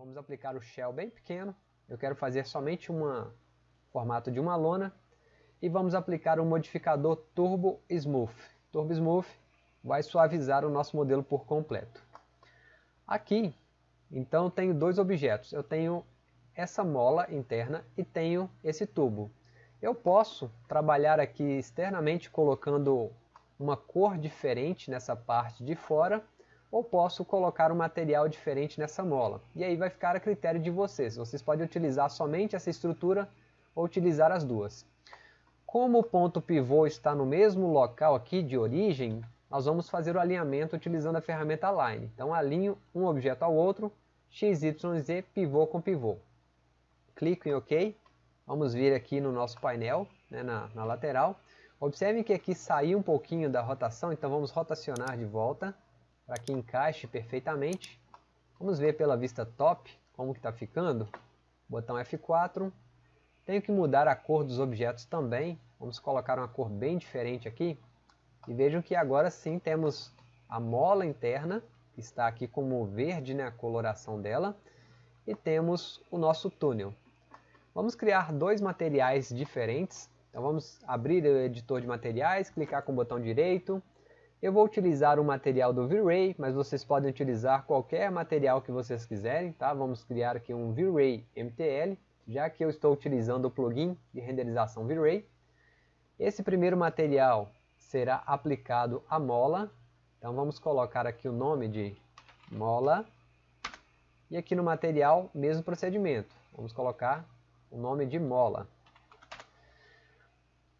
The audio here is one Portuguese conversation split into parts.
Vamos aplicar o shell bem pequeno. Eu quero fazer somente um formato de uma lona. E vamos aplicar o modificador Turbo Smooth. Turbo Smooth vai suavizar o nosso modelo por completo. Aqui, então, tenho dois objetos. Eu tenho essa mola interna e tenho esse tubo. Eu posso trabalhar aqui externamente colocando uma cor diferente nessa parte de fora ou posso colocar um material diferente nessa mola. E aí vai ficar a critério de vocês. Vocês podem utilizar somente essa estrutura ou utilizar as duas. Como o ponto pivô está no mesmo local aqui de origem, nós vamos fazer o alinhamento utilizando a ferramenta Align. Então alinho um objeto ao outro, x, y, z, pivô com pivô. Clico em OK. Vamos vir aqui no nosso painel, né, na, na lateral. Observem que aqui saiu um pouquinho da rotação, então vamos rotacionar de volta para que encaixe perfeitamente. Vamos ver pela vista top como que está ficando. Botão F4. Tenho que mudar a cor dos objetos também. Vamos colocar uma cor bem diferente aqui. E vejam que agora sim temos a mola interna, que está aqui como verde, né, a coloração dela. E temos o nosso túnel. Vamos criar dois materiais diferentes. Então vamos abrir o editor de materiais, clicar com o botão direito, eu vou utilizar o material do V-Ray, mas vocês podem utilizar qualquer material que vocês quiserem, tá? Vamos criar aqui um V-Ray MTL, já que eu estou utilizando o plugin de renderização V-Ray. Esse primeiro material será aplicado à mola, então vamos colocar aqui o nome de mola, e aqui no material, mesmo procedimento, vamos colocar o nome de mola.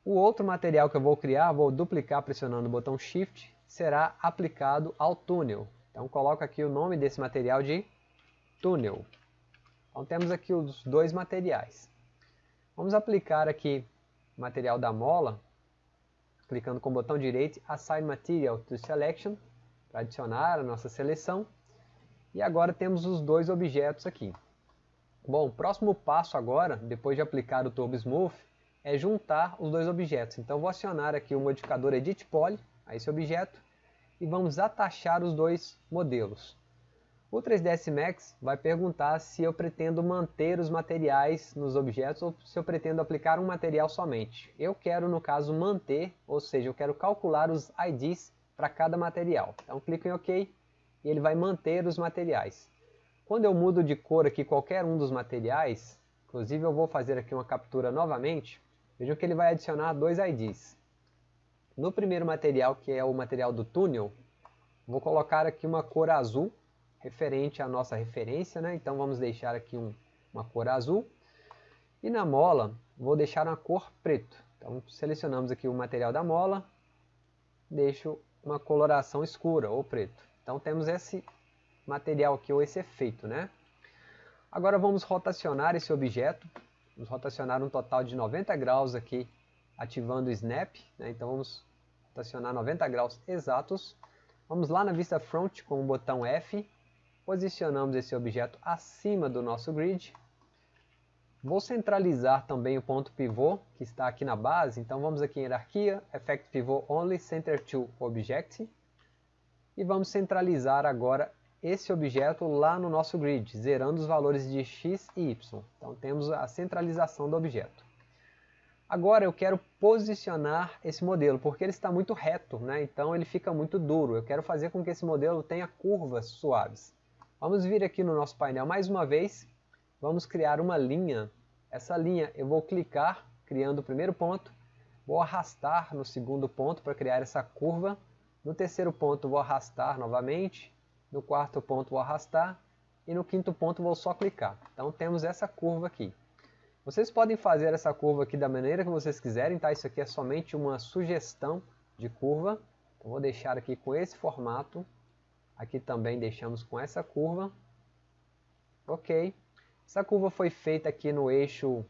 O outro material que eu vou criar, vou duplicar pressionando o botão Shift, será aplicado ao túnel. Então coloco aqui o nome desse material de túnel. Então temos aqui os dois materiais. Vamos aplicar aqui o material da mola, clicando com o botão direito, Assign Material to Selection, para adicionar a nossa seleção. E agora temos os dois objetos aqui. Bom, próximo passo agora, depois de aplicar o Turbo Smooth, é juntar os dois objetos. Então vou acionar aqui o modificador Edit Poly a esse objeto e vamos atachar os dois modelos. O 3ds Max vai perguntar se eu pretendo manter os materiais nos objetos ou se eu pretendo aplicar um material somente. Eu quero, no caso, manter, ou seja, eu quero calcular os IDs para cada material. Então clico em OK e ele vai manter os materiais. Quando eu mudo de cor aqui qualquer um dos materiais, inclusive eu vou fazer aqui uma captura novamente, Vejam que ele vai adicionar dois IDs. No primeiro material, que é o material do túnel, vou colocar aqui uma cor azul, referente à nossa referência, né? então vamos deixar aqui um, uma cor azul. E na mola, vou deixar uma cor preto. Então selecionamos aqui o material da mola, deixo uma coloração escura ou preto. Então temos esse material aqui, ou esse efeito. Né? Agora vamos rotacionar esse objeto Vamos rotacionar um total de 90 graus aqui, ativando o Snap. Né? Então vamos rotacionar 90 graus exatos. Vamos lá na vista front com o botão F. Posicionamos esse objeto acima do nosso grid. Vou centralizar também o ponto pivô, que está aqui na base. Então vamos aqui em hierarquia, Effect Pivot Only, Center to Object. E vamos centralizar agora esse objeto lá no nosso grid, zerando os valores de x e y. Então temos a centralização do objeto. Agora eu quero posicionar esse modelo, porque ele está muito reto, né? então ele fica muito duro. Eu quero fazer com que esse modelo tenha curvas suaves. Vamos vir aqui no nosso painel mais uma vez, vamos criar uma linha. Essa linha eu vou clicar, criando o primeiro ponto, vou arrastar no segundo ponto para criar essa curva. No terceiro ponto vou arrastar novamente, no quarto ponto vou arrastar e no quinto ponto vou só clicar. Então temos essa curva aqui. Vocês podem fazer essa curva aqui da maneira que vocês quiserem, tá? Isso aqui é somente uma sugestão de curva. Então vou deixar aqui com esse formato. Aqui também deixamos com essa curva. Ok. Essa curva foi feita aqui no eixo,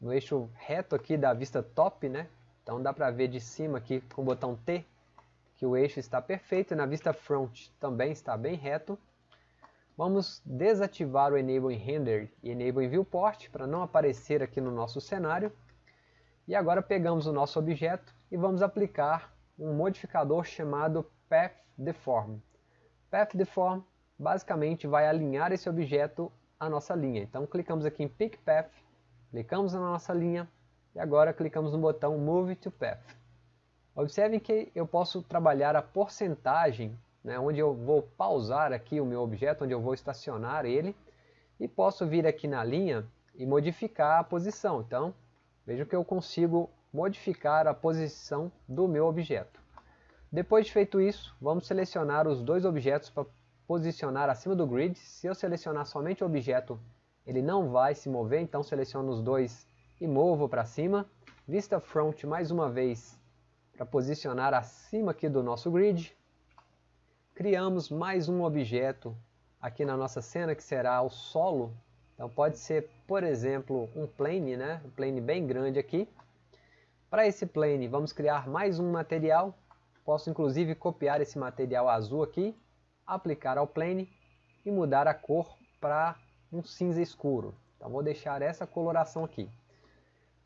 no eixo reto aqui da vista top, né? Então dá para ver de cima aqui com o botão T que o eixo está perfeito e na vista front também está bem reto. Vamos desativar o Enable Render e Enable Viewport para não aparecer aqui no nosso cenário. E agora pegamos o nosso objeto e vamos aplicar um modificador chamado Path Deform. Path Deform basicamente vai alinhar esse objeto a nossa linha. Então clicamos aqui em Pick Path, clicamos na nossa linha e agora clicamos no botão Move to Path. Observem que eu posso trabalhar a porcentagem, né, onde eu vou pausar aqui o meu objeto, onde eu vou estacionar ele, e posso vir aqui na linha e modificar a posição. Então, vejam que eu consigo modificar a posição do meu objeto. Depois de feito isso, vamos selecionar os dois objetos para posicionar acima do grid. Se eu selecionar somente o objeto, ele não vai se mover, então seleciono os dois e movo para cima. Vista Front mais uma vez para posicionar acima aqui do nosso grid. Criamos mais um objeto aqui na nossa cena que será o solo. Então pode ser, por exemplo, um plane, né? um plane bem grande aqui. Para esse plane vamos criar mais um material. Posso inclusive copiar esse material azul aqui, aplicar ao plane e mudar a cor para um cinza escuro. Então vou deixar essa coloração aqui.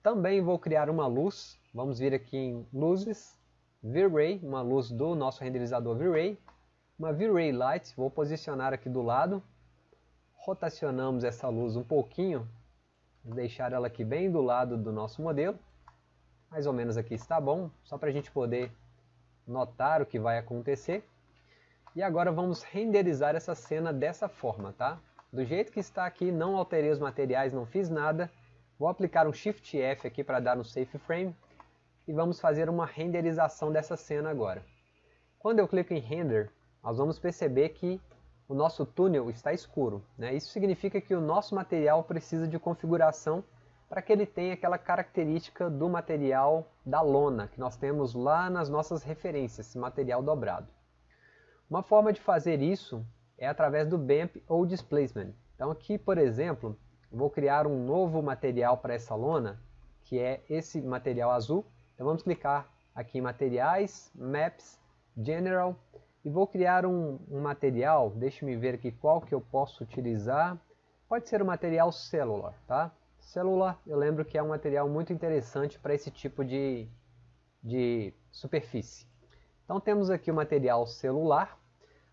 Também vou criar uma luz. Vamos vir aqui em luzes, V-Ray, uma luz do nosso renderizador V-Ray. Uma V-Ray Light, vou posicionar aqui do lado. Rotacionamos essa luz um pouquinho. Deixar ela aqui bem do lado do nosso modelo. Mais ou menos aqui está bom, só para a gente poder notar o que vai acontecer. E agora vamos renderizar essa cena dessa forma, tá? Do jeito que está aqui, não alterei os materiais, não fiz nada. Vou aplicar um Shift F aqui para dar no Safe Frame e vamos fazer uma renderização dessa cena agora. Quando eu clico em Render, nós vamos perceber que o nosso túnel está escuro. Né? Isso significa que o nosso material precisa de configuração para que ele tenha aquela característica do material da lona, que nós temos lá nas nossas referências, material dobrado. Uma forma de fazer isso é através do BAMP ou Displacement. Então aqui, por exemplo, vou criar um novo material para essa lona, que é esse material azul. Então vamos clicar aqui em Materiais, Maps, General, e vou criar um, um material, deixe-me ver aqui qual que eu posso utilizar. Pode ser o material Cellular, tá? Cellular, eu lembro que é um material muito interessante para esse tipo de, de superfície. Então temos aqui o material celular.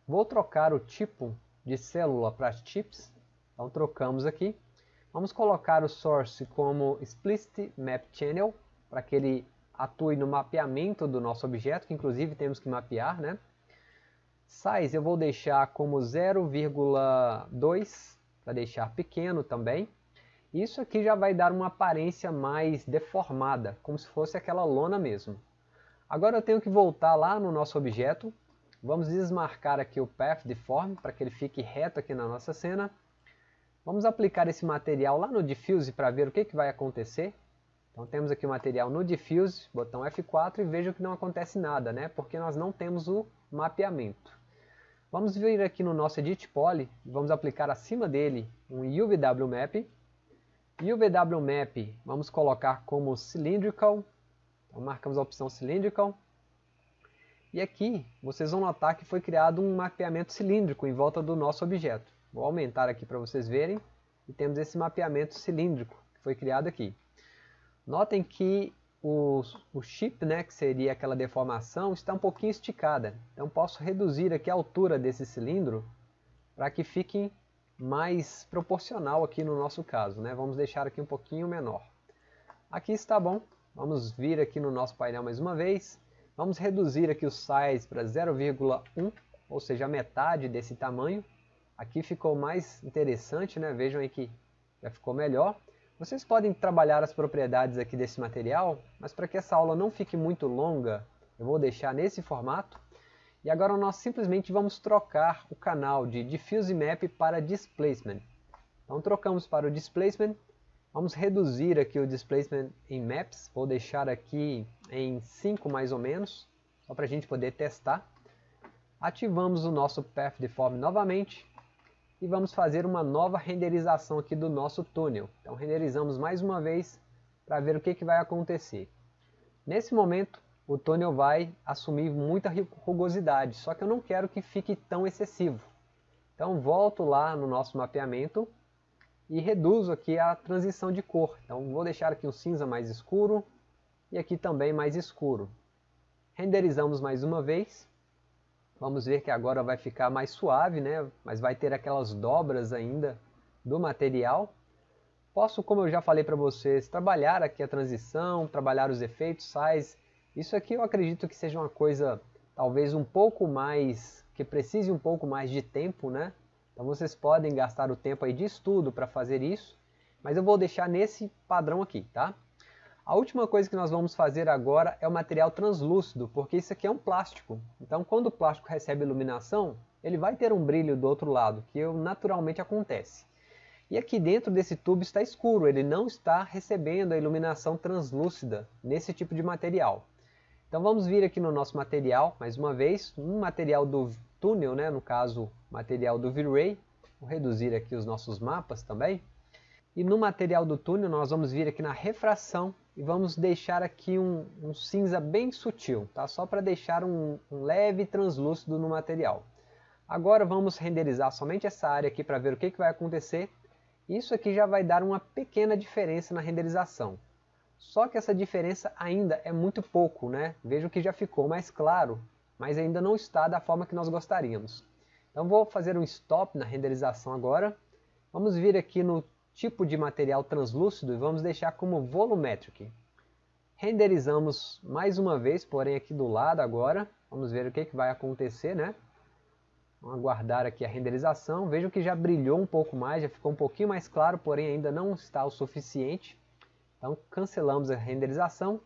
Vou trocar o tipo de célula para chips. Então trocamos aqui. Vamos colocar o source como explicit map channel, para que ele atue no mapeamento do nosso objeto, que inclusive temos que mapear, né? Size eu vou deixar como 0,2, para deixar pequeno também. Isso aqui já vai dar uma aparência mais deformada, como se fosse aquela lona mesmo. Agora eu tenho que voltar lá no nosso objeto. Vamos desmarcar aqui o Path Deform, para que ele fique reto aqui na nossa cena. Vamos aplicar esse material lá no Diffuse para ver o que, que vai acontecer. Então temos aqui o material no Diffuse, botão F4 e veja que não acontece nada, né? porque nós não temos o mapeamento. Vamos vir aqui no nosso Edit Poly, vamos aplicar acima dele um UVW Map. UVW Map vamos colocar como Cylindrical, então marcamos a opção Cylindrical. E aqui vocês vão notar que foi criado um mapeamento cilíndrico em volta do nosso objeto. Vou aumentar aqui para vocês verem. E temos esse mapeamento cilíndrico que foi criado aqui. Notem que o, o chip, né, que seria aquela deformação, está um pouquinho esticada. Então posso reduzir aqui a altura desse cilindro para que fique mais proporcional aqui no nosso caso. Né? Vamos deixar aqui um pouquinho menor. Aqui está bom. Vamos vir aqui no nosso painel mais uma vez. Vamos reduzir aqui o size para 0,1, ou seja, a metade desse tamanho. Aqui ficou mais interessante, né? Vejam aí que já ficou melhor. Vocês podem trabalhar as propriedades aqui desse material, mas para que essa aula não fique muito longa, eu vou deixar nesse formato. E agora nós simplesmente vamos trocar o canal de Diffuse Map para Displacement. Então trocamos para o Displacement, vamos reduzir aqui o Displacement em Maps, vou deixar aqui em 5 mais ou menos, só para a gente poder testar. Ativamos o nosso Path Deform novamente, e vamos fazer uma nova renderização aqui do nosso túnel. Então renderizamos mais uma vez para ver o que, que vai acontecer. Nesse momento o túnel vai assumir muita rugosidade, só que eu não quero que fique tão excessivo. Então volto lá no nosso mapeamento e reduzo aqui a transição de cor. Então vou deixar aqui um cinza mais escuro e aqui também mais escuro. Renderizamos mais uma vez Vamos ver que agora vai ficar mais suave, né? mas vai ter aquelas dobras ainda do material. Posso, como eu já falei para vocês, trabalhar aqui a transição, trabalhar os efeitos, size. Isso aqui eu acredito que seja uma coisa talvez um pouco mais, que precise um pouco mais de tempo, né? Então vocês podem gastar o tempo aí de estudo para fazer isso, mas eu vou deixar nesse padrão aqui, tá? A última coisa que nós vamos fazer agora é o material translúcido, porque isso aqui é um plástico. Então quando o plástico recebe iluminação, ele vai ter um brilho do outro lado, que naturalmente acontece. E aqui dentro desse tubo está escuro, ele não está recebendo a iluminação translúcida nesse tipo de material. Então vamos vir aqui no nosso material, mais uma vez, um material do túnel, né, no caso, material do V-Ray. Vou reduzir aqui os nossos mapas também. E no material do túnel nós vamos vir aqui na refração e vamos deixar aqui um, um cinza bem sutil, tá? só para deixar um, um leve translúcido no material. Agora vamos renderizar somente essa área aqui para ver o que, que vai acontecer. Isso aqui já vai dar uma pequena diferença na renderização. Só que essa diferença ainda é muito pouco, né? Vejo que já ficou mais claro, mas ainda não está da forma que nós gostaríamos. Então vou fazer um stop na renderização agora. Vamos vir aqui no tipo de material translúcido e vamos deixar como volumetric. Renderizamos mais uma vez, porém aqui do lado agora. Vamos ver o que, que vai acontecer, né? Vamos aguardar aqui a renderização. Vejo que já brilhou um pouco mais, já ficou um pouquinho mais claro, porém ainda não está o suficiente. Então cancelamos a renderização.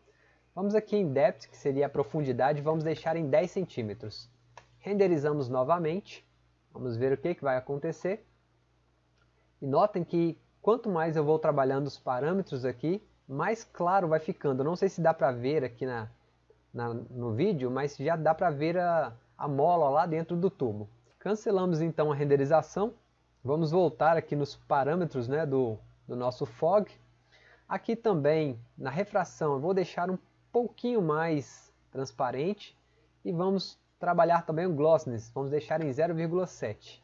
Vamos aqui em Depth, que seria a profundidade, vamos deixar em 10 centímetros. Renderizamos novamente. Vamos ver o que, que vai acontecer. E notem que quanto mais eu vou trabalhando os parâmetros aqui, mais claro vai ficando. não sei se dá para ver aqui na, na, no vídeo, mas já dá para ver a, a mola lá dentro do tubo. Cancelamos então a renderização. Vamos voltar aqui nos parâmetros né, do, do nosso fog. Aqui também, na refração, eu vou deixar um pouquinho mais transparente e vamos trabalhar também o glossiness, vamos deixar em 0,7.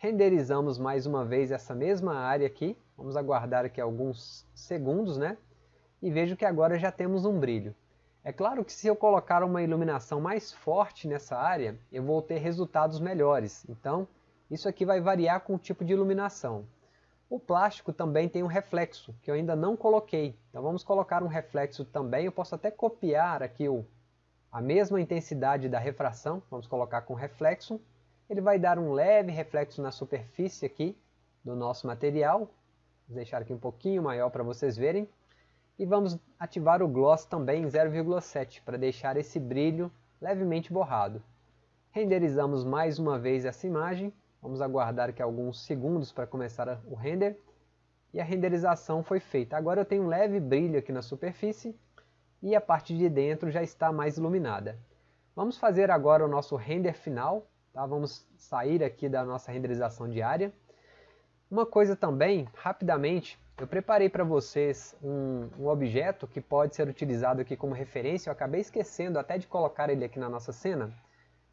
Renderizamos mais uma vez essa mesma área aqui, vamos aguardar aqui alguns segundos, né? E vejo que agora já temos um brilho. É claro que se eu colocar uma iluminação mais forte nessa área, eu vou ter resultados melhores. Então, isso aqui vai variar com o tipo de iluminação. O plástico também tem um reflexo, que eu ainda não coloquei. Então vamos colocar um reflexo também. Eu posso até copiar aqui o, a mesma intensidade da refração. Vamos colocar com reflexo. Ele vai dar um leve reflexo na superfície aqui do nosso material. Vou deixar aqui um pouquinho maior para vocês verem. E vamos ativar o gloss também em 0,7 para deixar esse brilho levemente borrado. Renderizamos mais uma vez essa imagem. Vamos aguardar aqui alguns segundos para começar o render. E a renderização foi feita. Agora eu tenho um leve brilho aqui na superfície e a parte de dentro já está mais iluminada. Vamos fazer agora o nosso render final. Tá? Vamos sair aqui da nossa renderização diária. Uma coisa também, rapidamente, eu preparei para vocês um, um, objeto que pode ser utilizado aqui como referência. Eu acabei esquecendo até de colocar ele aqui na nossa cena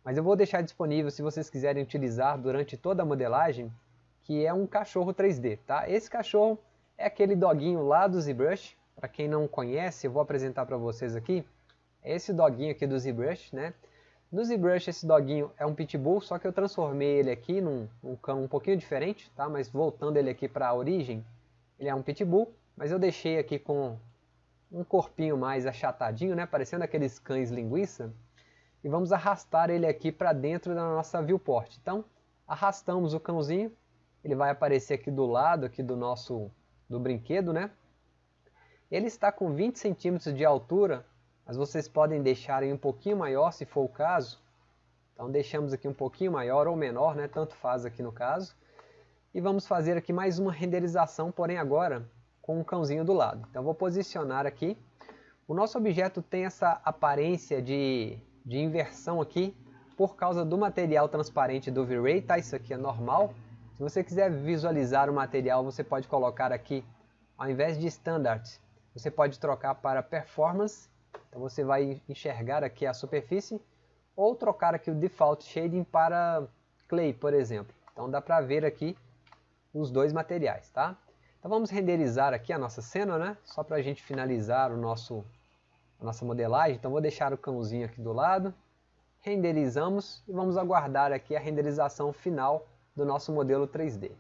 mas eu vou deixar disponível se vocês quiserem utilizar durante toda a modelagem, que é um cachorro 3D, tá? Esse cachorro é aquele doguinho lá do ZBrush, para quem não conhece, eu vou apresentar para vocês aqui. É esse doguinho aqui do ZBrush, né? No ZBrush esse doguinho é um pitbull, só que eu transformei ele aqui num, num cão um pouquinho diferente, tá? Mas voltando ele aqui para a origem, ele é um pitbull, mas eu deixei aqui com um corpinho mais achatadinho, né? Parecendo aqueles cães linguiça e vamos arrastar ele aqui para dentro da nossa viewport. Então, arrastamos o cãozinho, ele vai aparecer aqui do lado aqui do nosso do brinquedo, né? Ele está com 20 centímetros de altura, mas vocês podem deixar um pouquinho maior se for o caso. Então deixamos aqui um pouquinho maior ou menor, né? Tanto faz aqui no caso. E vamos fazer aqui mais uma renderização, porém agora com um cãozinho do lado. Então vou posicionar aqui. O nosso objeto tem essa aparência de de inversão aqui por causa do material transparente do V-Ray, tá? Isso aqui é normal. Se você quiser visualizar o material, você pode colocar aqui, ao invés de Standard, você pode trocar para Performance. Então você vai enxergar aqui a superfície, ou trocar aqui o Default Shading para Clay, por exemplo. Então dá para ver aqui os dois materiais, tá? Então vamos renderizar aqui a nossa cena, né? Só para a gente finalizar o nosso a nossa modelagem. Então vou deixar o cãozinho aqui do lado, renderizamos e vamos aguardar aqui a renderização final do nosso modelo 3D.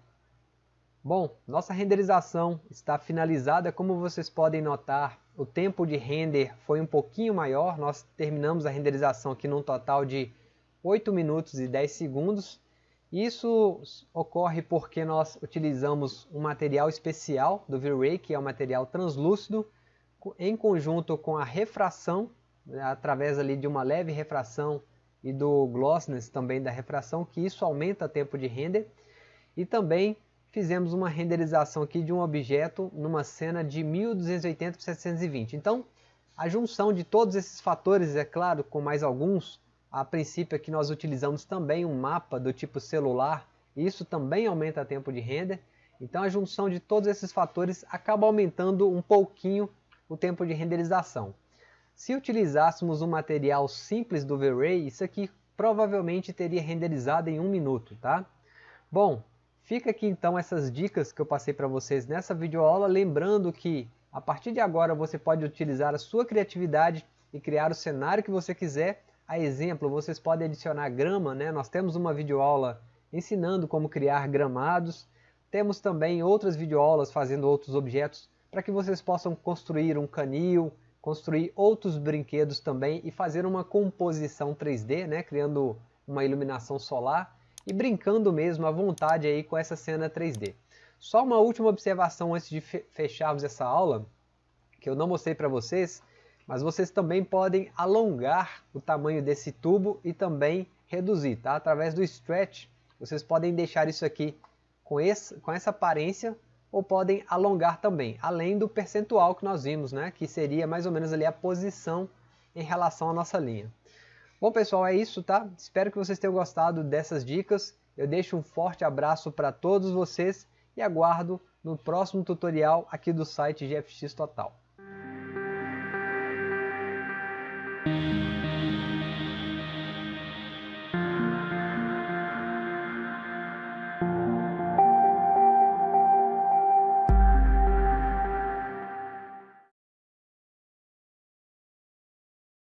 Bom, nossa renderização está finalizada, como vocês podem notar, o tempo de render foi um pouquinho maior, nós terminamos a renderização aqui num total de 8 minutos e 10 segundos. Isso ocorre porque nós utilizamos um material especial do V-Ray, que é um material translúcido, em conjunto com a refração, né, através ali de uma leve refração e do glossiness também da refração, que isso aumenta o tempo de render. E também fizemos uma renderização aqui de um objeto numa cena de 1280 por 720. Então, a junção de todos esses fatores, é claro, com mais alguns, a princípio aqui nós utilizamos também um mapa do tipo celular, isso também aumenta o tempo de render. Então a junção de todos esses fatores acaba aumentando um pouquinho o tempo de renderização. Se utilizássemos um material simples do V-Ray, isso aqui provavelmente teria renderizado em um minuto, tá? Bom, Fica aqui então essas dicas que eu passei para vocês nessa videoaula, lembrando que a partir de agora você pode utilizar a sua criatividade e criar o cenário que você quiser. A exemplo, vocês podem adicionar grama, né? nós temos uma videoaula ensinando como criar gramados, temos também outras videoaulas fazendo outros objetos para que vocês possam construir um canil, construir outros brinquedos também e fazer uma composição 3D, né? criando uma iluminação solar e brincando mesmo à vontade aí com essa cena 3D. Só uma última observação antes de fecharmos essa aula, que eu não mostrei para vocês, mas vocês também podem alongar o tamanho desse tubo e também reduzir, tá? Através do stretch, vocês podem deixar isso aqui com, esse, com essa aparência ou podem alongar também, além do percentual que nós vimos, né? Que seria mais ou menos ali a posição em relação à nossa linha. Bom pessoal, é isso, tá? Espero que vocês tenham gostado dessas dicas. Eu deixo um forte abraço para todos vocês e aguardo no próximo tutorial aqui do site GFX Total.